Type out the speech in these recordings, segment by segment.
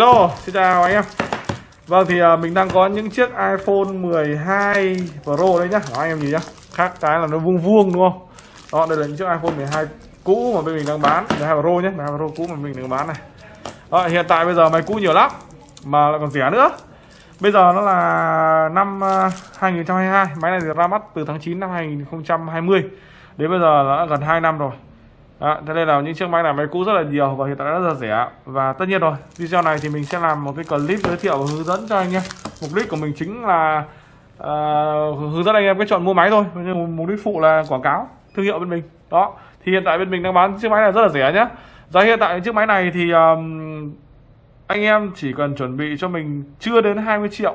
Hello, xin chào anh em. Vâng thì uh, mình đang có những chiếc iPhone 12 Pro đấy nhá. Đó, anh em nhìn nhá. Khác cái là nó vuông vuông đúng không? Đó đây là những chiếc iPhone 12 cũ mà bên mình đang bán. 12 Pro nhé 12 Pro cũ mà mình đang bán này. Đó, hiện tại bây giờ máy cũ nhiều lắm Mà lại còn rẻ nữa. Bây giờ nó là năm à, 2022 Máy này thì ra mắt từ tháng 9 năm 2020 Đến bây giờ đã gần 2 năm rồi đó, thế nên là những chiếc máy này máy cũ rất là nhiều và hiện tại rất là rẻ. Và tất nhiên rồi video này thì mình sẽ làm một cái clip giới thiệu và hướng dẫn cho anh em. Mục đích của mình chính là uh, hướng dẫn anh em cái chọn mua máy thôi. Nhưng mục đích phụ là quảng cáo thương hiệu bên mình. Đó thì hiện tại bên mình đang bán chiếc máy này rất là rẻ nhé giá hiện tại chiếc máy này thì um, anh em chỉ cần chuẩn bị cho mình chưa đến 20 triệu.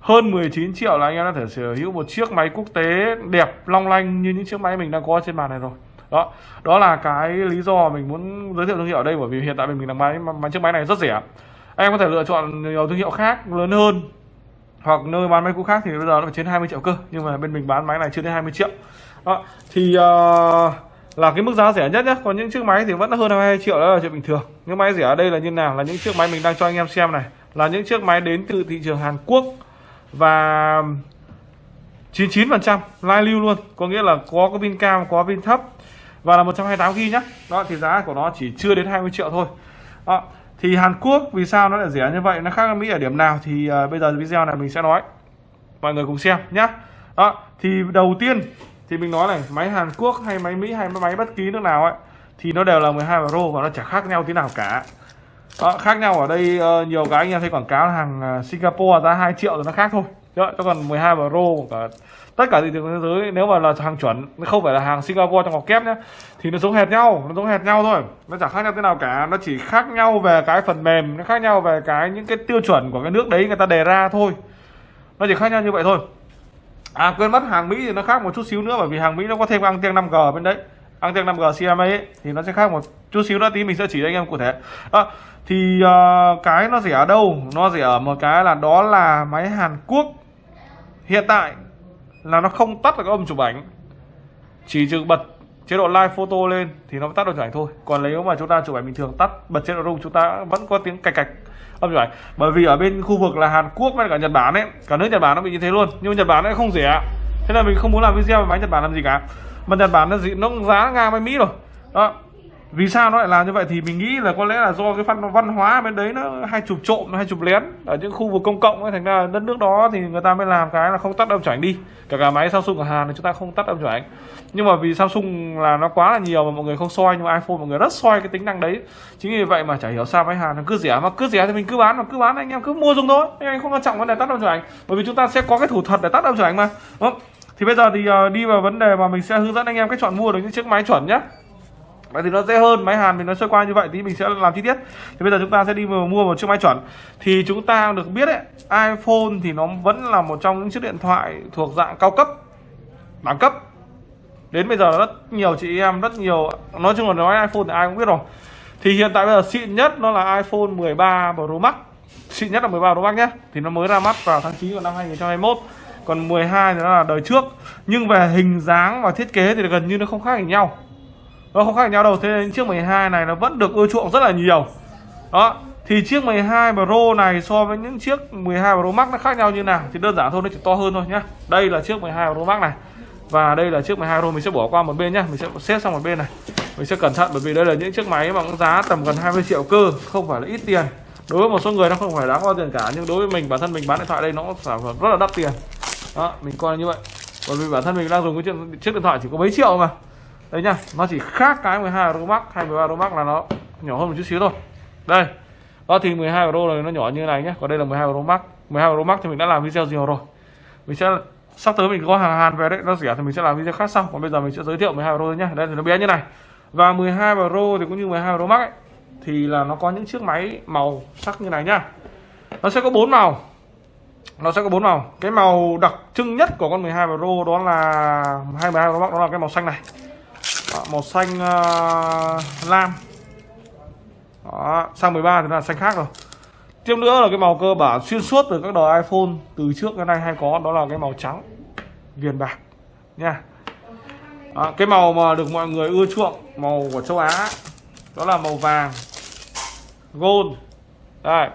Hơn 19 triệu là anh em đã thể sở hữu một chiếc máy quốc tế đẹp long lanh như những chiếc máy mình đang có trên màn này rồi đó đó là cái lý do mình muốn giới thiệu thương hiệu ở đây bởi vì hiện tại mình đang máy bán chiếc máy này rất rẻ. Em có thể lựa chọn nhiều thương hiệu khác lớn hơn hoặc nơi bán máy cũ khác thì bây giờ nó phải trên 20 triệu cơ nhưng mà bên mình bán máy này chưa đến 20 triệu. Đó thì uh, là cái mức giá rẻ nhất nhé còn những chiếc máy thì vẫn hơn 22 triệu đó là chuyện bình thường. Những máy rẻ ở đây là như nào là những chiếc máy mình đang cho anh em xem này là những chiếc máy đến từ thị trường Hàn Quốc và 99% live lưu luôn. Có nghĩa là có cái pin cao có pin thấp và là 128 GB nhá. Đó thì giá của nó chỉ chưa đến 20 triệu thôi. Đó. thì Hàn Quốc vì sao nó lại rẻ như vậy? Nó khác Mỹ ở điểm nào thì uh, bây giờ video này mình sẽ nói. Mọi người cùng xem nhá. Đó thì đầu tiên thì mình nói này máy Hàn Quốc hay máy Mỹ hay máy bất kỳ nước nào ấy thì nó đều là 12 Pro và nó chả khác nhau tí nào cả. Đó, khác nhau ở đây uh, nhiều cái anh em thấy quảng cáo hàng ờ, Singapore giá 2 triệu rồi nó khác thôi chứ còn 12 Pro cả tất cả thị trường thế giới nếu mà là hàng chuẩn không phải là hàng Singapore trong ngọc kép nhé thì nó giống hệt nhau nó giống hệt nhau thôi. Nó chẳng khác nhau thế nào cả nó chỉ khác nhau về cái phần mềm nó khác nhau về cái những cái tiêu chuẩn của cái nước đấy người ta đề ra thôi. Nó chỉ khác nhau như vậy thôi. À quên mất hàng Mỹ thì nó khác một chút xíu nữa bởi vì hàng Mỹ nó có thêm anten 5G bên đấy. Anten 5G CMA ấy, thì nó sẽ khác một chút xíu nữa tí mình sẽ chỉ cho anh em cụ thể. Đó, thì uh, cái nó rẻ ở đâu? Nó rẻ ở một cái là đó là máy Hàn Quốc hiện tại là nó không tắt được cái âm chụp ảnh. Chỉ trừ bật chế độ live photo lên thì nó tắt được chụp ảnh thôi. Còn nếu mà chúng ta chụp ảnh bình thường, tắt bật chế độ rung chúng ta vẫn có tiếng cạch cạch âm chụp ảnh. Bởi vì ở bên khu vực là Hàn Quốc với cả Nhật Bản ấy, cả nước Nhật Bản nó bị như thế luôn. Nhưng Nhật Bản nó không rẻ thế là mình không muốn làm video về máy Nhật Bản làm gì cả. Mà Nhật Bản nó gì nó giá ngang với Mỹ rồi. Đó vì sao nó lại làm như vậy thì mình nghĩ là có lẽ là do cái văn văn hóa bên đấy nó hay chụp trộm hay chụp lén ở những khu vực công cộng ấy, thành ra đất nước đó thì người ta mới làm cái là không tắt âm chuẩn đi. Cả cả máy Samsung ở Hàn thì chúng ta không tắt âm chuẩn nhưng mà vì Samsung là nó quá là nhiều mà mọi người không soi, nhưng mà iPhone mọi người rất soi cái tính năng đấy. Chính vì vậy mà chả hiểu sao máy Hàn nó cứ rẻ, mà cứ rẻ thì mình cứ bán, mà cứ bán anh em cứ mua dùng thôi. Anh em không quan trọng vấn đề tắt âm chuẩn bởi vì chúng ta sẽ có cái thủ thuật để tắt âm chuẩn mà, đúng không? thì bây giờ thì ờ, đi vào vấn đề mà mình sẽ hướng dẫn anh em cách chọn mua được những chiếc máy chuẩn nhé Vậy thì nó dễ hơn máy Hàn mình nó sơ qua như vậy thì mình sẽ làm chi tiết. Thì bây giờ chúng ta sẽ đi mua một chiếc máy chuẩn. Thì chúng ta được biết ấy, iPhone thì nó vẫn là một trong những chiếc điện thoại thuộc dạng cao cấp, đẳng cấp. Đến bây giờ rất nhiều chị em, rất nhiều nói chung là nói iPhone thì ai cũng biết rồi. Thì hiện tại bây giờ xịn nhất nó là iPhone 13 Pro Max. Xịn nhất là 13 Pro Max nhé. Thì nó mới ra mắt vào tháng 9 của năm 2021. Còn 12 thì nó là đời trước. Nhưng về hình dáng và thiết kế thì gần như nó không khác gì nhau nó không khác nhau đâu, thế nên chiếc 12 này nó vẫn được ưa chuộng rất là nhiều. Đó, thì chiếc 12 Pro này so với những chiếc 12 Pro Max nó khác nhau như nào thì đơn giản thôi, nó chỉ to hơn thôi nhá. Đây là chiếc 12 Pro Max này, và đây là chiếc 12 Pro, mình sẽ bỏ qua một bên nhá, mình sẽ xếp sang một bên này. Mình sẽ cẩn thận bởi vì đây là những chiếc máy mà cũng giá tầm gần 20 triệu cơ, không phải là ít tiền. Đối với một số người nó không phải đáng bao tiền cả, nhưng đối với mình, bản thân mình bán điện thoại đây nó sản phẩm rất là đắt tiền. Đó, mình coi như vậy. Bởi vì bản thân mình đang dùng cái chiếc điện thoại chỉ có mấy triệu mà đấy nhá nó chỉ khác cái 12 Pro Max hay 13 Pro Max là nó nhỏ hơn một chút xíu thôi. Đây đó thì 12 Pro này nó nhỏ như này nhé còn đây là 12 Pro Max. 12 Pro Max thì mình đã làm video nhiều rồi. Mình sẽ sắp tới mình có hàng Hàn về đấy nó rẻ thì mình sẽ làm video khác sau. Còn bây giờ mình sẽ giới thiệu 12 Pro nhé đây thì nó bé như này. Và 12 Pro thì cũng như 12 Pro Max ấy, thì là nó có những chiếc máy màu sắc như này nhá. Nó sẽ có bốn màu. Nó sẽ có bốn màu. Cái màu đặc trưng nhất của con 12 Pro đó là 22 Pro Max đó là cái màu xanh này đó, màu xanh uh, lam. Đó, sang 13 thì là xanh khác rồi. Tiếp nữa là cái màu cơ bản xuyên suốt từ các đời iPhone từ trước đến nay hay có đó là cái màu trắng viền bạc nha. Đó, cái màu mà được mọi người ưa chuộng màu của châu Á đó là màu vàng gold. Đây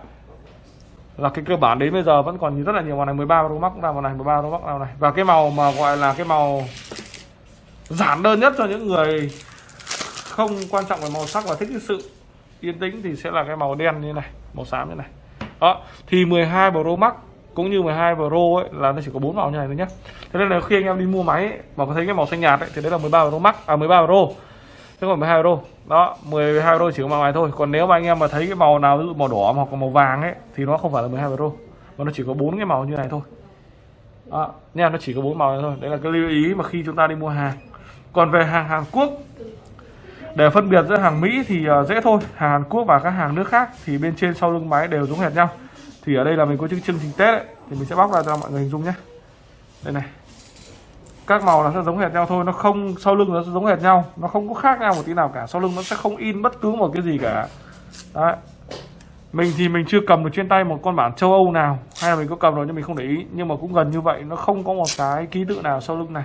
là cái cơ bản đến bây giờ vẫn còn rất là nhiều. Màu này 13 Pro Max ra màu này 13 Pro Max ra này. Và cái màu mà gọi là cái màu giản đơn nhất cho những người không quan trọng về màu sắc và thích cái sự yên tĩnh thì sẽ là cái màu đen như này màu xám như này. Đó thì 12 Pro Max cũng như 12 Pro ấy là nó chỉ có bốn màu như này thôi nhé thế nên là khi anh em đi mua máy ấy, mà có thấy cái màu xanh nhạt ấy, thì đấy là 13 Pro Max à 13 Pro. Chứ còn 12 Pro đó 12 Pro chỉ có màu này thôi. Còn nếu mà anh em mà thấy cái màu nào ví dụ màu đỏ hoặc màu vàng ấy thì nó không phải là 12 Pro mà nó chỉ có bốn cái màu như này thôi. Đó, nha nó chỉ có bốn màu này thôi. Đấy là cái lưu ý mà khi chúng ta đi mua hàng còn về hàng Hàn Quốc để phân biệt giữa hàng Mỹ thì ờ, dễ thôi. Hàng Hàn Quốc và các hàng nước khác thì bên trên sau lưng máy đều giống hệt nhau. Thì ở đây là mình có chương chương trình Tết ấy, thì mình sẽ bóc ra cho mọi người hình dung nhé. Đây này. Các màu là sẽ giống hệt nhau thôi nó không sau lưng nó sẽ giống hệt nhau. Nó không có khác nhau một tí nào cả. Sau lưng nó sẽ không in bất cứ một cái gì cả. Đấy. Mình thì mình chưa cầm được trên tay một con bản châu Âu nào. Hay là mình có cầm rồi nhưng mình không để ý. Nhưng mà cũng gần như vậy nó không có một cái ký tự nào sau lưng này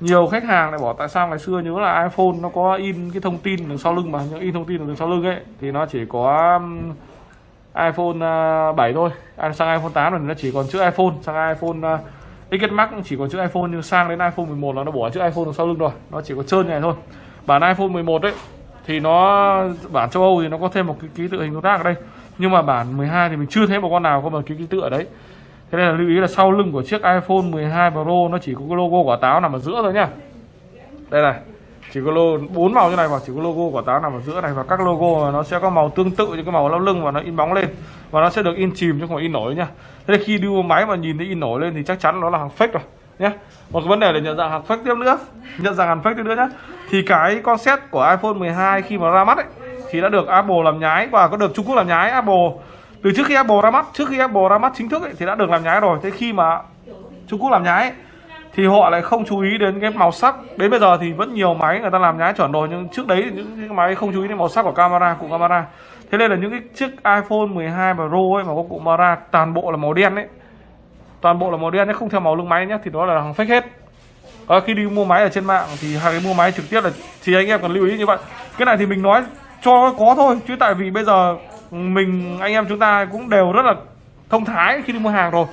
nhiều khách hàng lại bảo tại sao ngày xưa nhớ là iPhone nó có in cái thông tin đằng sau lưng mà nhưng in thông tin đằng sau lưng ấy, thì nó chỉ có um, iPhone uh, 7 thôi. À, sang iPhone 8 rồi nó chỉ còn chữ iPhone, sang iPhone uh, XS Max chỉ còn chữ iPhone, nhưng sang đến iPhone 11 là nó bỏ chữ iPhone đằng sau lưng rồi. Nó chỉ có trơn như này thôi. Bản iPhone 11 ấy, thì nó, bản châu Âu thì nó có thêm một cái ký tự hình đối tác ở đây. Nhưng mà bản 12 thì mình chưa thấy một con nào có một cái ký tự ở đấy thế nên là lưu ý là sau lưng của chiếc iPhone 12 Pro nó chỉ có cái logo quả táo nằm ở giữa thôi nhá. Đây này, chỉ có logo bốn màu như này và chỉ có logo quả táo nằm ở giữa này và các logo nó sẽ có màu tương tự như cái màu lau lưng và nó in bóng lên và nó sẽ được in chìm chứ không phải in nổi nhá. Thế nên khi đưa máy mà nhìn thấy in nổi lên thì chắc chắn nó là hàng fake rồi nhé một cái vấn đề để nhận dạng hàng fake tiếp nữa, nhận dạng hàng fake tiếp nữa nhé thì cái concept của iPhone 12 khi mà ra mắt ấy, thì đã được Apple làm nhái và có được Trung Quốc làm nhái. Apple từ trước khi Apple ra mắt trước khi Apple ra mắt chính thức ấy, thì đã được làm nhái rồi. Thế khi mà Trung Quốc làm nhái ấy, thì họ lại không chú ý đến cái màu sắc. Đến bây giờ thì vẫn nhiều máy người ta làm nhái chuẩn rồi nhưng trước đấy những cái máy không chú ý đến màu sắc của camera cụm camera. Thế nên là những cái chiếc iPhone 12 Pro ấy mà có cụm camera toàn bộ là màu đen ấy. Toàn bộ là màu đen nhé không theo màu lưng máy nhé thì đó là hàng fake hết. À, khi đi mua máy ở trên mạng thì hàng cái mua máy trực tiếp là thì anh em cần lưu ý như vậy. Cái này thì mình nói cho có thôi chứ tại vì bây giờ mình, anh em chúng ta cũng đều rất là thông thái khi đi mua hàng rồi.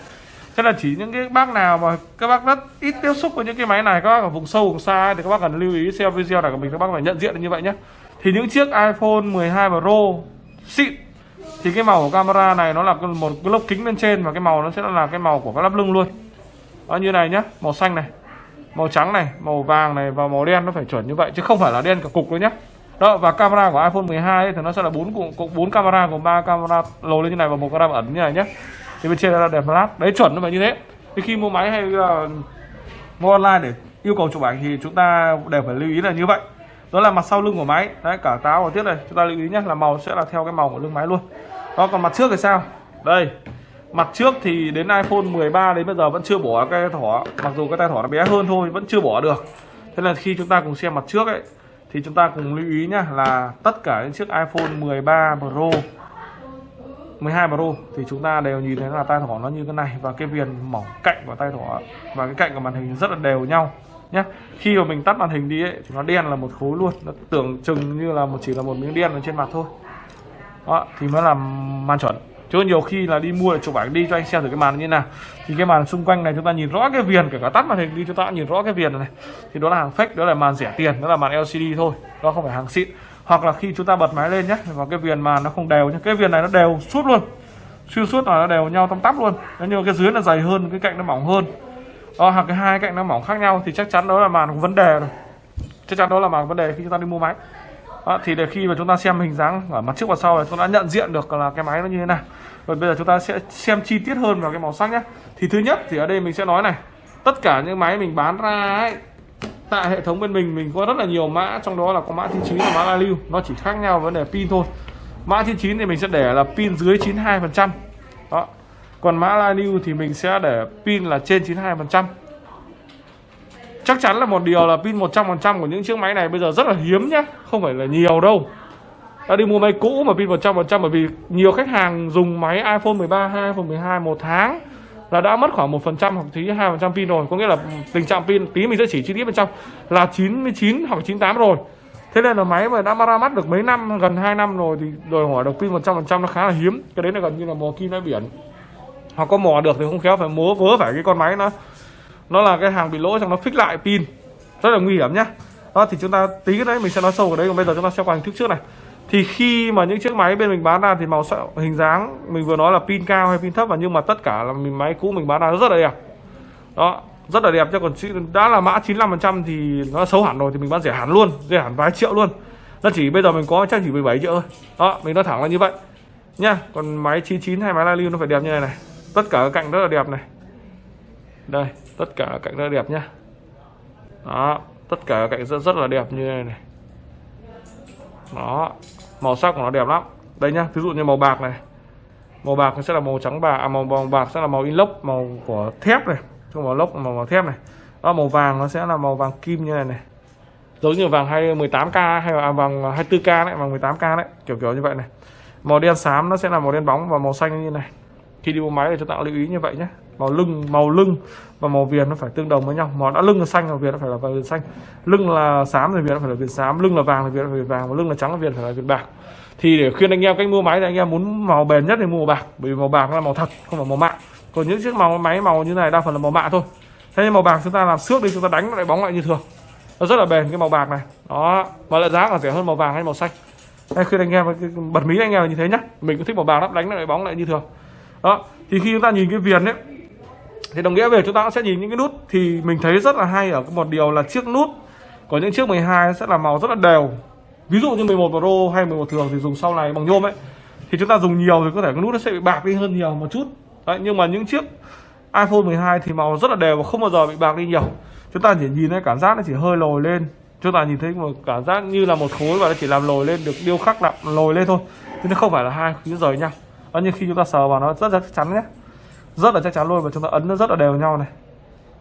Thế là chỉ những cái bác nào mà các bác rất ít tiếp xúc với những cái máy này, các bác ở vùng sâu, vùng xa thì các bác cần lưu ý xem video này của mình, các bác phải nhận diện như vậy nhé. Thì những chiếc iPhone 12 Pro xịn, thì cái màu của camera này nó là một cái lốc kính bên trên và cái màu nó sẽ là cái màu của cái lắp lưng luôn. Đó, như này nhá, màu xanh này, màu trắng này, màu vàng này và màu đen, nó phải chuẩn như vậy chứ không phải là đen cả cục đâu nhé đó và camera của iPhone 12 ấy, thì nó sẽ là bốn cụm bốn camera gồm ba camera lồi lên như này và một camera ẩn như này nhé thì bên trên là đèn flash đấy chuẩn nó phải như thế. Thì khi mua máy hay là mua online để yêu cầu chụp ảnh thì chúng ta đều phải lưu ý là như vậy. Đó là mặt sau lưng của máy. Đấy cả táo và tiết này chúng ta lưu ý nhé là màu sẽ là theo cái màu của lưng máy luôn. Đó còn mặt trước thì sao? Đây mặt trước thì đến iPhone 13 đến bây giờ vẫn chưa bỏ cái thỏ mặc dù cái tay thỏ nó bé hơn thôi vẫn chưa bỏ được. Thế là khi chúng ta cùng xem mặt trước ấy thì chúng ta cùng lưu ý nhá là tất cả những chiếc iPhone 13 Pro 12 Pro thì chúng ta đều nhìn thấy là tay thỏ nó như thế này và cái viền mỏng cạnh của tay thỏ và cái cạnh của màn hình rất là đều nhau nhé khi mà mình tắt màn hình đi ấy, thì nó đen là một khối luôn nó tưởng chừng như là một chỉ là một miếng đen ở trên mặt thôi. Đó thì mới là màn chuẩn chứ nhiều khi là đi mua để chụp ảnh đi cho anh xem thử cái màn như nào. Thì cái màn xung quanh này chúng ta nhìn rõ cái viền kể cả tắt màn hình đi chúng ta nhìn rõ cái viền này thì đó là hàng fake đó là màn rẻ tiền đó là màn LCD thôi đó không phải hàng xịn. Hoặc là khi chúng ta bật máy lên nhé và cái viền màn nó không đều nhé cái viền này nó đều suốt luôn xuyên suốt là nó đều nhau tăm tắp luôn. Nếu như cái dưới là dày hơn cái cạnh nó mỏng hơn đó, hoặc cái hai cạnh nó mỏng khác nhau thì chắc chắn đó là màn có vấn đề rồi. Chắc chắn đó là màn vấn đề khi chúng ta đi mua máy à, thì để khi mà chúng ta xem hình dáng ở mặt trước và sau là chúng ta nhận diện được là cái máy nó như thế nào. Rồi bây giờ chúng ta sẽ xem chi tiết hơn vào cái màu sắc nhé. Thì thứ nhất thì ở đây mình sẽ nói này tất cả những máy mình bán ra ấy tại hệ thống bên mình mình có rất là nhiều mã trong đó là có mã 99 và mã la lưu nó chỉ khác nhau vấn đề pin thôi. Mã 99 thì mình sẽ để là pin dưới 92 phần trăm. Đó còn mã la lưu thì mình sẽ để pin là trên 92 phần trăm chắc chắn là một điều là pin 100 phần trăm của những chiếc máy này bây giờ rất là hiếm nhá. Không phải là nhiều đâu. Ta đi mua máy cũ mà pin 100 phần trăm bởi vì nhiều khách hàng dùng máy iPhone 13 hay iPhone 12 một tháng là đã mất khoảng một phần trăm hoặc tí hai phần trăm pin rồi. Có nghĩa là tình trạng pin, tí mình sẽ chỉ chi tiết bên trong là 99 hoặc 98 rồi. Thế nên là máy mà đã ra mắt được mấy năm, gần 2 năm rồi thì đòi hỏi được pin 100% nó khá là hiếm. Cái đấy là gần như là mò kim đáy biển. Hoặc có mò được thì không khéo phải múa, vớ phải cái con máy nó nó là cái hàng bị lỗi, xong nó fix lại pin. Rất là nguy hiểm nhá. Đó, thì chúng ta tí cái đấy mình sẽ nói sâu vào đấy, còn bây giờ chúng ta xem qua hình thức trước này. Thì khi mà những chiếc máy bên mình bán ra thì màu sắc, hình dáng, mình vừa nói là pin cao hay pin thấp, và nhưng mà tất cả là mình, máy cũ mình bán ra rất là đẹp. Đó, rất là đẹp cho còn đã là mã 95% thì nó xấu hẳn rồi thì mình bán rẻ hẳn luôn, rẻ hẳn vài triệu luôn. Nó chỉ bây giờ mình có chắc chỉ 17 triệu thôi. Đó, mình nói thẳng là như vậy nha còn máy 99 hay máy Lalium nó phải đẹp như này này. Tất cả các cạnh rất là đẹp này. Đây tất cả cạnh rất đẹp nhá. Đó tất cả cạnh rất rất là đẹp như này này. Đó màu sắc của nó đẹp lắm. Đây nhá ví dụ như màu bạc này. Màu bạc sẽ là màu trắng bạc à, màu, màu bạc sẽ là màu inox màu của thép này. Không màu lốc màu, màu thép này. Đó màu vàng nó sẽ là màu vàng kim như này này. Giống như vàng 18k hay là à, vàng 24k đấy vàng 18k đấy kiểu kiểu như vậy này. Màu đen xám nó sẽ là màu đen bóng và màu xanh như này. Khi đi mua máy thì chúng ta lưu ý như vậy nhé màu lưng màu lưng và màu viền nó phải tương đồng với nhau. Màu đã lưng là xanh màu viền nó phải là viền xanh. Lưng là xám thì viền nó phải là viền xám. Lưng là vàng thì viền phải là vàng. Và lưng là trắng thì viền phải là viền bạc. Thì để khuyên anh em cách mua máy thì anh em muốn màu bền nhất thì mua màu bạc. Bởi vì màu bạc là màu thật, không phải màu mạ. Còn những chiếc màu máy màu như này đa phần là màu mạ thôi. Thế nhưng màu bạc chúng ta làm xước đi, chúng ta đánh lại bóng lại như thường. Nó rất là bền cái màu bạc này. Đó, mà lại giá còn rẻ hơn màu vàng hay màu xanh. Hay khuyên anh em, bật mí anh em là như thế nhá. Mình cũng thích màu bạc lắm, đánh lại bóng lại như thường. Đó, thì khi chúng ta nhìn cái viền ấy thì đồng nghĩa về chúng ta sẽ nhìn những cái nút thì mình thấy rất là hay ở một điều là chiếc nút có những chiếc 12 sẽ là màu rất là đều. Ví dụ như 11 Pro hay 11 thường thì dùng sau này bằng nhôm ấy thì chúng ta dùng nhiều thì có thể cái nút nó sẽ bị bạc đi hơn nhiều một chút. Đấy, nhưng mà những chiếc iPhone 12 thì màu rất là đều và không bao giờ bị bạc đi nhiều. Chúng ta chỉ nhìn thấy cảm giác nó chỉ hơi lồi lên. Chúng ta nhìn thấy một cảm giác như là một khối và nó chỉ làm lồi lên được điêu khắc làm lồi lên thôi. Chứ nó không phải là hai khối rời nhau. Đó như khi chúng ta sờ vào nó rất là chắc chắn nhé rất là chắc chắn luôn và chúng ta ấn nó rất là đều nhau này.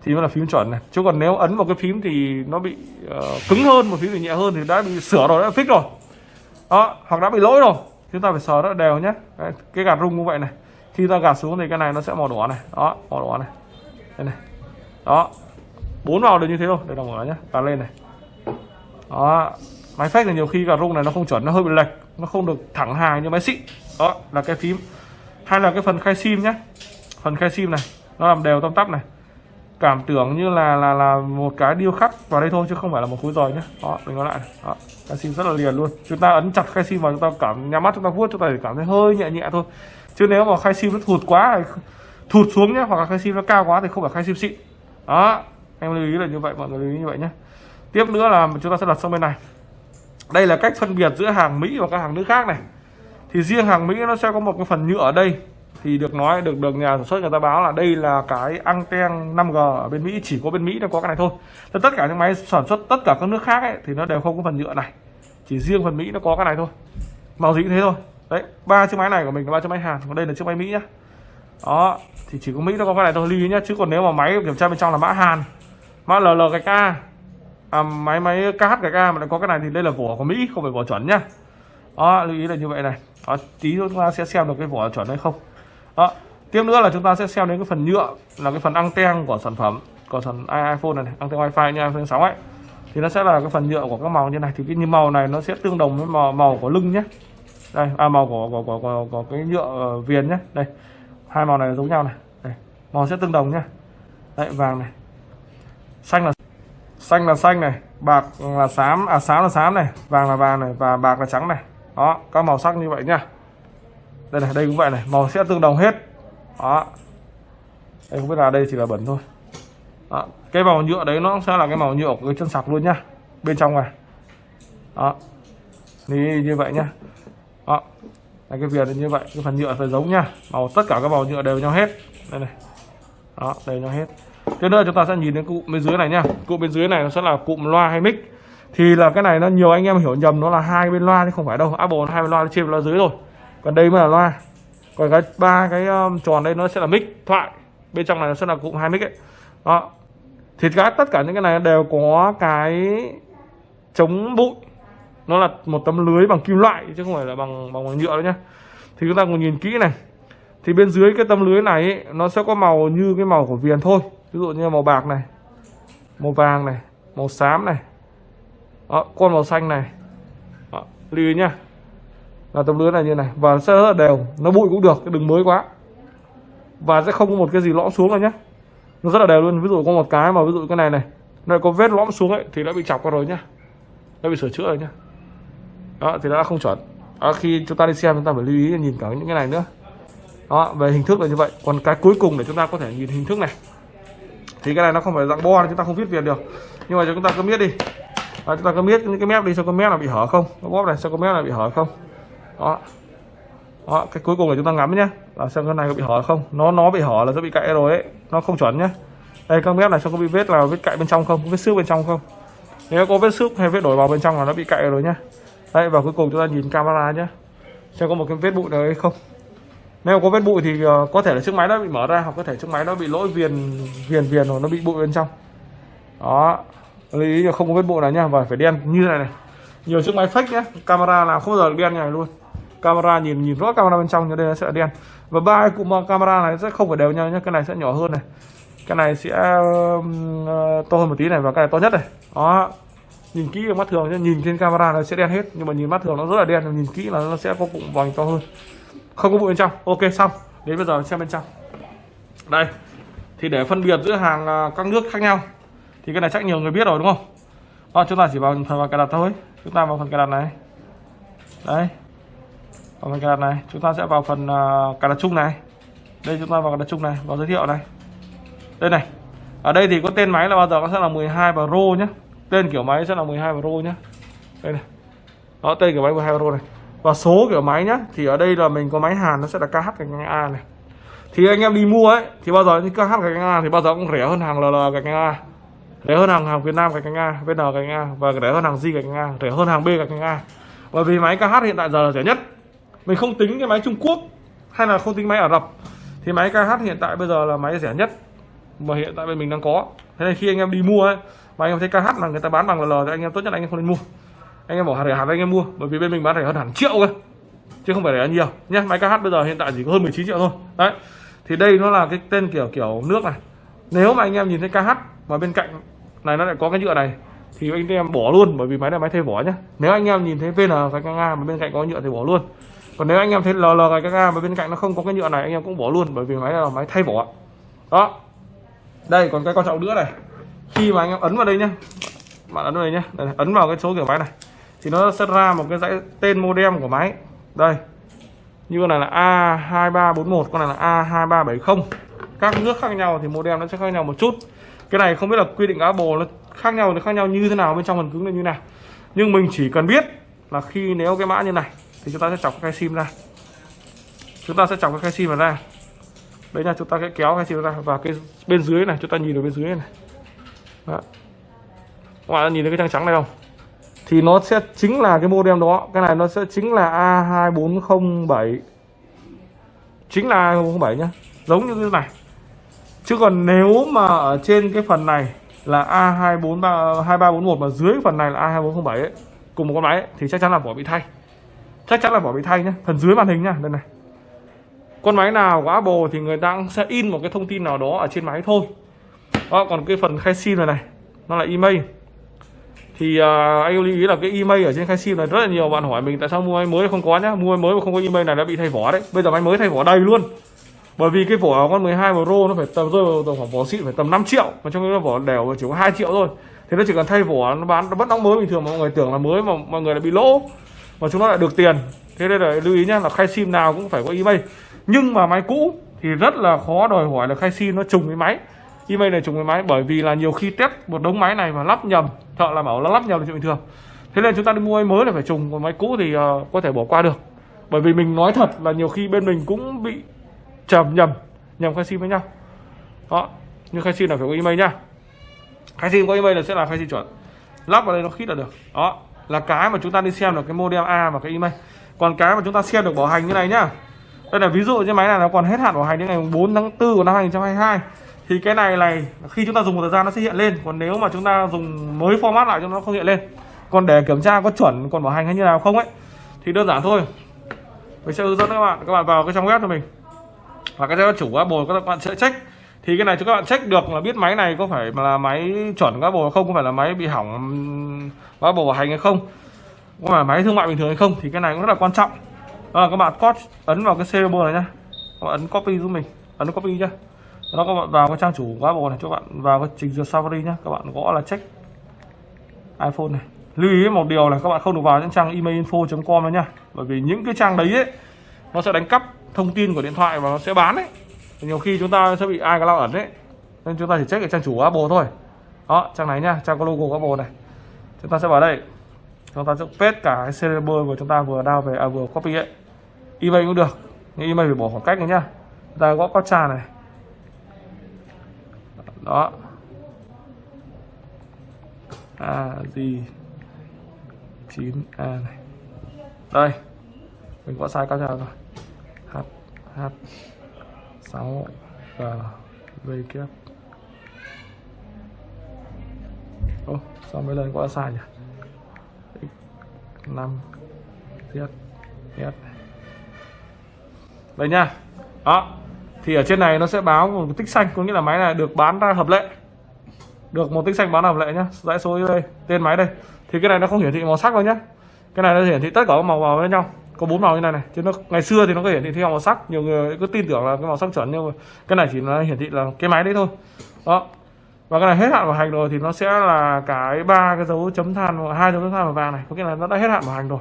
Thì mới là phím chuẩn này. Chứ còn nếu ấn vào cái phím thì nó bị uh, cứng hơn một phím thì nhẹ hơn thì đã bị sửa rồi đã fix rồi. Đó hoặc đã bị lỗi rồi. Chúng ta phải sờ rất là đều nhé. Đấy, cái gạt rung như vậy này. Khi ta gạt xuống thì cái này nó sẽ màu đỏ này. Đó màu đỏ này. Đây này. Đó bốn vào đều như thế thôi. Đây đồng màu nhé. Gạt lên này. Đó máy phách thì nhiều khi gạt rung này nó không chuẩn nó hơi bị lệch. Nó không được thẳng hàng như máy xịn. Đó là cái phím. Hay là cái phần khai sim nhé phần khe sim này, nó làm đều tăm tắp này. Cảm tưởng như là là là một cái điêu khắc vào đây thôi chứ không phải là một khối giỏi nhé đó, mình nói lại đó, khe sim rất là liền luôn. Chúng ta ấn chặt khe sim vào, chúng ta cảm nhắm mắt, chúng ta vuốt, chúng ta chỉ cảm thấy hơi nhẹ nhẹ thôi. Chứ nếu mà khe sim nó thụt quá thụt xuống nhé hoặc là khe sim nó cao quá thì không phải khe sim xịn. Đó, em lưu ý là như vậy, mọi người lưu ý như vậy nhé tiếp nữa là chúng ta sẽ đặt sang bên này. Đây là cách phân biệt giữa hàng Mỹ và các hàng nước khác này. Thì riêng hàng Mỹ nó sẽ có một cái phần nhựa ở đây thì được nói được được nhà sản xuất người ta báo là đây là cái anten 5G ở bên Mỹ chỉ có bên Mỹ nó có cái này thôi. Thế tất cả những máy sản xuất tất cả các nước khác ấy, thì nó đều không có phần nhựa này. Chỉ riêng phần Mỹ nó có cái này thôi. Màu gì cũng thế thôi. Đấy ba chiếc máy này của mình là ba chiếc máy Hàn còn đây là chiếc máy Mỹ nhá. Đó thì chỉ có Mỹ nó có cái này thôi lưu ý nhá chứ còn nếu mà máy kiểm tra bên trong là mã Hàn mã LL cái K à, máy máy KH cái K mà nó có cái này thì đây là vỏ của Mỹ không phải vỏ chuẩn nhá. Đó lưu ý là như vậy này. Đó, tí chúng ta sẽ xem được cái vỏ chuẩn hay không đó tiếp nữa là chúng ta sẽ xem đến cái phần nhựa là cái phần anten của sản phẩm của sản iPhone này, anten wifi như iPhone 6 ấy. Thì nó sẽ là cái phần nhựa của các màu như này. Thì cái như màu này nó sẽ tương đồng với màu, màu của lưng nhé. Đây à, màu của của, của, của, của cái nhựa uh, viền nhé. Đây hai màu này giống nhau này. Đây màu sẽ tương đồng nhé. Đấy vàng này. Xanh là xanh là xanh này bạc là xám à xám là xám này vàng là vàng này và bạc là trắng này. Đó các màu sắc như vậy nhá đây này đây cũng vậy này màu sẽ tương đồng hết. Đó. Đây không biết là đây chỉ là bẩn thôi. Đó. cái màu nhựa đấy nó sẽ là cái màu nhựa của cái chân sạc luôn nhá bên trong này. Đó. Thì như vậy nhá. Đó. Đây, cái viền như vậy cái phần nhựa phải giống nhá. Màu tất cả các màu nhựa đều nhau hết. Đây này. Đó đều nhau hết. Tiếp nữa chúng ta sẽ nhìn đến cụm bên dưới này nhá. Cụm bên dưới này nó sẽ là cụm loa hay mic. Thì là cái này nó nhiều anh em hiểu nhầm nó là hai bên loa chứ không phải đâu. Apple hai bên loa trên loa dưới rồi còn đây mới là loa. Còn cái ba cái um, tròn đây nó sẽ là mic thoại. Bên trong này nó sẽ là cụm hai mic ấy. Đó. Thì các tất cả những cái này đều có cái chống bụi. Nó là một tấm lưới bằng kim loại chứ không phải là bằng bằng, nhựa đâu nhá. Thì chúng ta cùng nhìn kỹ này. Thì bên dưới cái tấm lưới này ấy, nó sẽ có màu như cái màu của viền thôi. Ví dụ như màu bạc này màu vàng này màu xám này. Đó, con màu xanh này. Lưu ý nhá là tấm lưới này như này. Và sẽ rất là đều. Nó bụi cũng được đừng mới quá. Và sẽ không có một cái gì lõm xuống đâu nhé nó rất là đều luôn. Ví dụ có một cái mà ví dụ cái này này nó có vết lõm xuống ấy thì đã bị chọc qua rồi nhá. Đã bị sửa chữa rồi nhá. Đó thì đã không chuẩn. Đó, khi chúng ta đi xem chúng ta phải lưu ý nhìn cả những cái này nữa. Đó về hình thức là như vậy. Còn cái cuối cùng để chúng ta có thể nhìn hình thức này. Thì cái này nó không phải dạng bo chúng ta không viết việt được. Nhưng mà chúng ta cứ biết đi. À, chúng ta cứ biết những cái mép đi xem cái mép là bị hở không. Cái bóp này xem cái mép là bị hở không đó. Đó, cái cuối cùng là chúng ta ngắm nhé là xem cái này có bị hở không. Nó nó bị hở là sẽ bị cạy rồi ấy. Nó không chuẩn nhé đây, các mép này xem có bị vết là vết cạy bên trong không? Vết xước bên trong không? Nếu có vết xước hay vết đổi vào bên trong là nó bị cạy rồi nhá. Đây và cuối cùng chúng ta nhìn camera nhé xem có một cái vết bụi nào hay không. Nếu có vết bụi thì ờ, có thể là chiếc máy nó bị mở ra hoặc có thể chiếc máy nó bị lỗi viền viền viền hoặc nó bị bụi bên trong. Đó. Lưu ý là không có vết bụi nào nhá. Và phải đen như này này. Nhiều chiếc máy fake nhé camera làm không bao giờ được đen như này luôn camera nhìn nhìn rõ camera bên trong như đây nó sẽ đen. Và ba cụm camera này sẽ không phải đều nhau nhé cái này sẽ nhỏ hơn này. Cái này sẽ ờ, to hơn một tí này và cái này to nhất này. Đó. Nhìn kỹ mắt thường chứ nhìn trên camera nó sẽ đen hết nhưng mà nhìn mắt thường nó rất là đen nhìn kỹ là nó sẽ có cụm vành to hơn. Không có bụi bên trong. Ok xong. Đến bây giờ xem bên trong. Đây. Thì để phân biệt giữa hàng à, các nước khác nhau thì cái này chắc nhiều người biết rồi đúng không? Đó, chúng ta chỉ vào phần vào cài đặt thôi. Chúng ta vào phần cài đặt này. Đây ở phần cài đặt này chúng ta sẽ vào phần ờ, uh, cài đặt chung này. Đây chúng ta vào cài đặt chung này vào giới thiệu này. Đây này ở đây thì có tên máy là bao giờ? Nó sẽ là 12 Pro nhé tên kiểu máy sẽ là 12 Pro nhé đây này đó tên kiểu máy 12 Pro này. Và số kiểu máy nhá thì ở đây là mình có máy Hàn nó sẽ là KH gạch ngang A này. Thì anh em đi mua ấy thì bao giờ như KH gạch ngang A thì bao giờ cũng rẻ hơn hàng LL gạch ngang A. Rẻ hơn hàng hàng Việt Nam gạch ngang A VN gạch ngang A. Và rẻ hơn hàng z gạch ngang A rẻ hơn hàng B gạch ngang A. Bởi vì máy KH hiện tại giờ là rẻ nhất mình không tính cái máy Trung Quốc hay là không tính máy Ả Rập. Thì máy KH hiện tại bây giờ là máy rẻ nhất mà hiện tại bên mình đang có. Thế nên khi anh em đi mua ấy, mà anh em thấy KH là người ta bán bằng L thì anh em tốt nhất là anh em không nên mua. Anh em bỏ rẻ hẳn anh em mua, bởi vì bên mình bán rẻ hơn hẳn triệu cơ, chứ không phải rẻ nhiều. Nhé máy KH bây giờ hiện tại chỉ có hơn 19 triệu thôi. Đấy, thì đây nó là cái tên kiểu kiểu nước này. Nếu mà anh em nhìn thấy KH mà bên cạnh này nó lại có cái nhựa này, thì anh em bỏ luôn, bởi vì máy này máy thay vỏ nhá. nếu anh em nhìn thấy VN cái nga mà bên cạnh có nhựa thì bỏ luôn còn nếu anh em thấy LL cái ga mà bên cạnh nó không có cái nhựa này anh em cũng bỏ luôn bởi vì máy là máy thay vỏ. Đó. Đây còn cái quan trọng nữa này. Khi mà anh em ấn vào đây nhá. Bạn ấn vào đây nhá. Đây, ấn vào cái số kiểu máy này. Thì nó sẽ ra một cái dãy tên modem của máy. Đây. Như con này là A2341 con này là A2370 các nước khác nhau thì modem nó sẽ khác nhau một chút. Cái này không biết là quy định Apple nó khác nhau thì khác nhau như thế nào bên trong phần cứng là như nào. Nhưng mình chỉ cần biết là khi nếu cái mã như này thì chúng ta sẽ chọc cái sim ra. Chúng ta sẽ chọc cái sim vào ra đấy nha chúng ta sẽ kéo cái sim ra. Và cái bên dưới này chúng ta nhìn ở bên dưới này đó. các bạn nhìn thấy cái trang trắng này không? Thì nó sẽ chính là cái modem đó. Cái này nó sẽ chính là A2407 chính là A2407 nhá. Giống như thế này. Chứ còn nếu mà ở trên cái phần này là A2432341 mà dưới phần này là A2407 ấy, cùng một con máy ấy, thì chắc chắn là vỏ bị thay chắc chắn là vỏ bị thay nhé phần dưới màn hình nha đây này. Con máy nào của Apple thì người ta cũng sẽ in một cái thông tin nào đó ở trên máy thôi. Đó, còn cái phần khai sim này này nó là email. Thì uh, anh lưu ý là cái email ở trên khai sim này rất là nhiều bạn hỏi mình tại sao mua máy mới không có nhá. Mua máy mới mà không có email này đã bị thay vỏ đấy. Bây giờ máy mới thay vỏ đầy luôn. Bởi vì cái vỏ con 12 Pro nó phải tầm rơi vào khoảng vỏ xịn phải tầm 5 triệu mà trong cái vỏ đều chỉ có 2 triệu thôi. Thì nó chỉ cần thay vỏ nó bán nó vẫn đóng mới bình thường mà mọi người tưởng là mới mà mọi người lại bị lỗ mà chúng nó lại được tiền. Thế nên là lưu ý nhé là khai sim nào cũng phải có email. Nhưng mà máy cũ thì rất là khó đòi hỏi là khai sim nó trùng với máy. Email này trùng với máy bởi vì là nhiều khi test một đống máy này mà lắp nhầm thợ làm bảo là lắp nhầm là chuyện bình thường. Thế nên chúng ta đi mua máy mới là phải trùng còn máy cũ thì uh, có thể bỏ qua được. Bởi vì mình nói thật là nhiều khi bên mình cũng bị trầm nhầm nhầm khai sim với nhau. Đó nhưng khai sim là phải có email nhá. Khai sim có email là sẽ là khai sim chuẩn. Lắp vào đây nó khít là được. Đó là cái mà chúng ta đi xem được cái model A và cái email còn cái mà chúng ta xem được bảo hành như này nhá. Đây là ví dụ như máy này nó còn hết hạn bảo hành đến ngày 4 tháng 4 của năm 2022 thì cái này này, khi chúng ta dùng một thời gian nó sẽ hiện lên. Còn nếu mà chúng ta dùng mới format lại cho nó không hiện lên. Còn để kiểm tra có chuẩn còn bảo hành hay như nào không ấy, thì đơn giản thôi. Mình sẽ hướng dẫn các bạn các bạn vào cái trang web cho mình. Và cái chủ các bồ các bạn sẽ check. Thì cái này cho các bạn check được là biết máy này có phải là máy chuẩn các bồ không có phải là máy bị hỏng Apple bảo hành hay không? Có phải máy thương mại bình thường hay không? Thì cái này cũng rất là quan trọng. À, các bạn copy ấn vào cái serial này nhá. Các bạn ấn copy giúp mình. Ấn copy nhá. Nó các bạn vào cái trang chủ của Apple này cho bạn vào cái trình duyệt Safari nhá. Các bạn gõ là check iPhone này. Lưu ý một điều là các bạn không được vào những trang emailinfo.com nữa nha. bởi vì những cái trang đấy ấy nó sẽ đánh cắp thông tin của điện thoại và nó sẽ bán đấy. nhiều khi chúng ta sẽ bị ai iCloud ẩn đấy nên chúng ta chỉ check cái trang chủ Apple thôi. Đó trang này nhá trang có logo Apple này chúng ta sẽ vào đây. Chúng ta sẽ paste cả cái serial mà chúng ta vừa đào về à, vừa copy ấy. Email cũng được nhưng email phải bỏ khoảng cách này nhá. Chúng ta gõ captcha này. Đó. A gì chín a này. Đây. Mình gõ sai captcha rồi. H h sáu g v kép ô, sao mấy lần quá sai nhỉ? X 5 z s đây nha. Đó, thì ở trên này nó sẽ báo một tích xanh, có nghĩa là máy này được bán ra hợp lệ. Được một tích xanh bán hợp lệ nhá. Dãy số đây, tên máy đây. Thì cái này nó không hiển thị màu sắc đâu nhá. Cái này nó hiển thị tất cả các màu vào với nhau. Có bốn màu như này này. Chứ nó, ngày xưa thì nó có hiển thị theo màu sắc. Nhiều người cứ tin tưởng là cái màu sắc chuẩn, nhưng mà cái này chỉ là hiển thị là cái máy đấy thôi. Đó và cái này hết hạn bảo hành rồi thì nó sẽ là cái ba cái dấu chấm than hai dấu chấm than màu vàng này. Có nghĩa là nó đã hết hạn bảo hành rồi.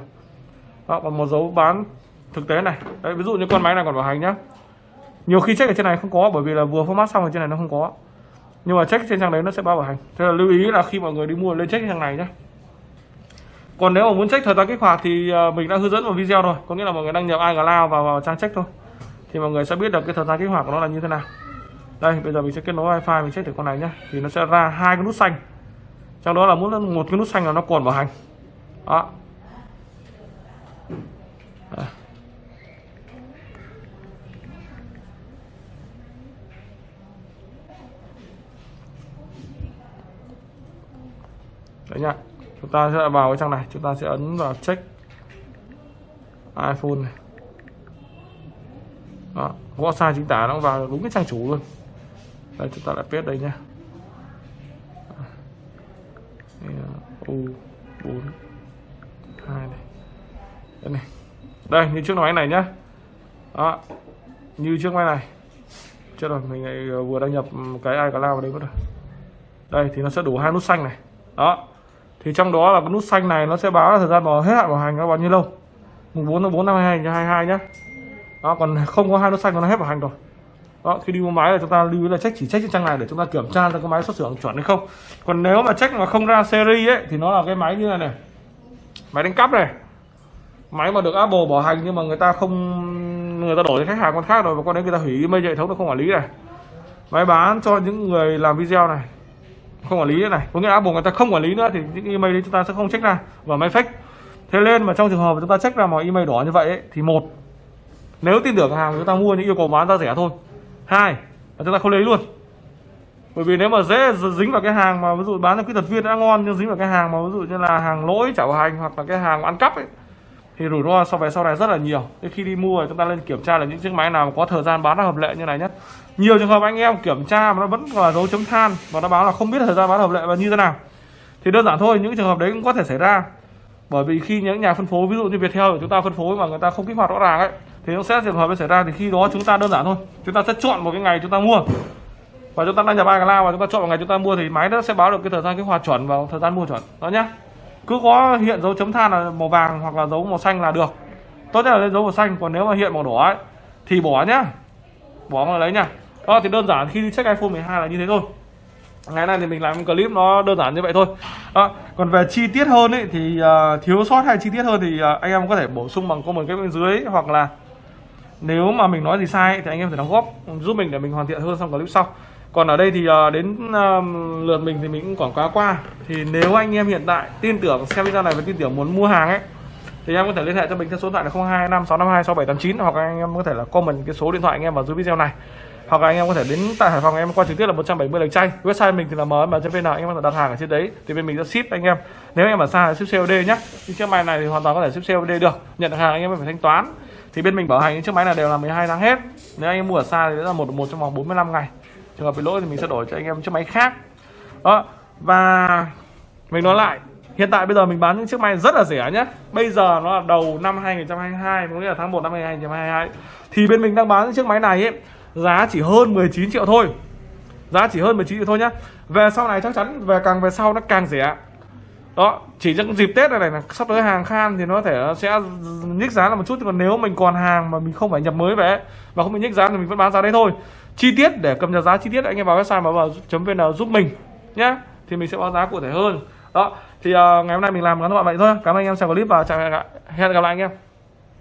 Đó, còn một dấu bán thực tế này. Đấy ví dụ như con máy này còn bảo hành nhá. Nhiều khi check ở trên này không có bởi vì là vừa format xong ở trên này nó không có. Nhưng mà check trên trang đấy nó sẽ bao bảo hành. Thế là lưu ý là khi mọi người đi mua lên check trang này nhé còn nếu mà muốn check thời gian kích hoạt thì à, mình đã hướng dẫn một video rồi. Có nghĩa là mọi người đăng nhập iCloud vào, vào trang check thôi. Thì mọi người sẽ biết được cái thời gian kích hoạt của nó là như thế nào đây bây giờ mình sẽ kết nối wifi mình check thử con này nhé thì nó sẽ ra hai cái nút xanh. Trong đó là muốn một cái nút xanh là nó còn bảo hành. Đó. Đấy nhá. Chúng ta sẽ vào cái trang này. Chúng ta sẽ ấn vào check iPhone này. Đó, gõ sai chính tả nó vào đúng cái trang chủ luôn đây, chúng ta lại paste đây nhá u bốn, hai này. Đây này. Đây, như trước máy này nhá. Đó, như trước máy này. Chưa rồi, mình lại ờ, vừa đăng nhập cái ai cả lao vào đây mất rồi. Đây, thì nó sẽ đủ hai nút xanh này. Đó. Thì trong đó là cái nút xanh này nó sẽ báo là thời gian bảo hết hạn bảo hành nó bao nhiêu lâu? Mùng bốn tháng bốn năm 2022 nhá. Đó, còn không có hai nút xanh, nó hết bảo hành rồi đó khi đi mua máy là chúng ta lưu ý là check chỉ check trên trang này để chúng ta kiểm tra ra cái máy xuất xưởng chuẩn hay không. Còn nếu mà check mà không ra series ấy thì nó là cái máy như này này. Máy đánh cắp này. Máy mà được Apple bảo hành nhưng mà người ta không người ta đổi cho khách hàng con khác rồi và con đấy người ta hủy email hệ thống nó không quản lý này. Máy bán cho những người làm video này. Không quản lý nữa này. Có nghĩa là Apple người ta không quản lý nữa thì những email đấy chúng ta sẽ không check ra và máy fake. Thế nên mà trong trường hợp chúng ta check ra mà email đỏ như vậy ấy, thì một nếu tin tưởng hàng chúng ta mua những yêu cầu bán ra rẻ thôi hai, là chúng ta không lấy luôn. Bởi vì nếu mà dễ dính vào cái hàng mà, ví dụ bán cho kỹ thuật viên đã ngon nhưng dính vào cái hàng mà, ví dụ như là hàng lỗi, chảo hành hoặc là cái hàng ăn cắp ấy, thì rủi ro sau về sau này rất là nhiều. Thế khi đi mua thì chúng ta lên kiểm tra là những chiếc máy nào có thời gian bán hợp lệ như này nhất. Nhiều trường hợp anh em kiểm tra mà nó vẫn là dấu chấm than và nó báo là không biết thời gian bán hợp lệ và như thế nào. Thì đơn giản thôi, những trường hợp đấy cũng có thể xảy ra. Bởi vì khi những nhà phân phối, ví dụ như Viettel của chúng ta phân phối mà người ta không kích hoạt rõ ràng ấy thì nó sẽ trường hợp nó xảy ra thì khi đó chúng ta đơn giản thôi. Chúng ta sẽ chọn một cái ngày chúng ta mua. Và chúng ta đăng nhập iCloud và chúng ta chọn một ngày chúng ta mua thì máy nó sẽ báo được cái thời gian kích hoạt chuẩn và thời gian mua chuẩn. Đó nhá. Cứ có hiện dấu chấm than là màu vàng hoặc là dấu màu xanh là được. Tốt nhất là lên dấu màu xanh còn nếu mà hiện màu đỏ ấy thì bỏ nhá. Bỏ mà lấy nhá. Đó thì đơn giản khi đi check iPhone 12 là như thế thôi. Ngày nay thì mình làm clip nó đơn giản như vậy thôi. Đó. còn về chi tiết hơn ấy thì uh, thiếu sót hay chi tiết hơn thì uh, anh em có thể bổ sung bằng comment cái bên dưới hoặc là nếu mà mình nói gì sai thì anh em phải đóng góp, giúp mình để mình hoàn thiện hơn trong clip sau. Còn ở đây thì ờ, đến lượt mình thì mình cũng quảng cáo qua. Thì nếu anh em hiện tại tin tưởng, xem video này và tin tưởng muốn mua hàng ấy, thì em có thể liên hệ cho mình theo số điện thoại là 025652 6789 hoặc anh em có thể là comment cái số điện thoại anh em vào dưới video này. Hoặc là anh em có thể đến tại Hải Phòng em qua trực tiếp là 170 lần chay. Website mình thì là mm.vn anh em có thể đặt hàng ở trên đấy. Thì bên mình sẽ ship anh em. Nếu anh em ở xa là ship COD nhé nhưng chiếc máy này thì hoàn toàn có thể ship COD được. Nhận hàng anh em phải thanh toán thì bên mình bảo hành những chiếc máy này đều là 12 tháng hết. Nếu anh em mua ở xa thì sẽ là một một trong vòng 45 ngày. Trường hợp bị lỗi thì mình sẽ đổi cho anh em chiếc máy khác. Đó, và mình nói lại, Hiện tại bây giờ mình bán những chiếc máy rất là rẻ nhé. Bây giờ nó là đầu năm 2022 Có nghĩa là tháng 1 năm 2022 Thì bên mình đang bán những chiếc máy này ấy, Giá chỉ hơn 19 triệu thôi. Giá chỉ hơn 19 triệu thôi nhá Về sau này chắc chắn, về càng về sau nó càng rẻ đó chỉ trong dịp tết này này sắp tới hàng khan thì nó thể sẽ nhích giá là một chút còn nếu mình còn hàng mà mình không phải nhập mới về và không bị nhích giá thì mình vẫn bán giá đấy thôi. Chi tiết để cập nhật giá chi tiết anh em vào website mà vào. vn giúp mình nhé thì mình sẽ báo giá cụ thể hơn. Đó thì uh, ngày hôm nay mình làm ngắn gọn vậy thôi cảm ơn anh em xem clip và chào hẹn gặp lại anh em.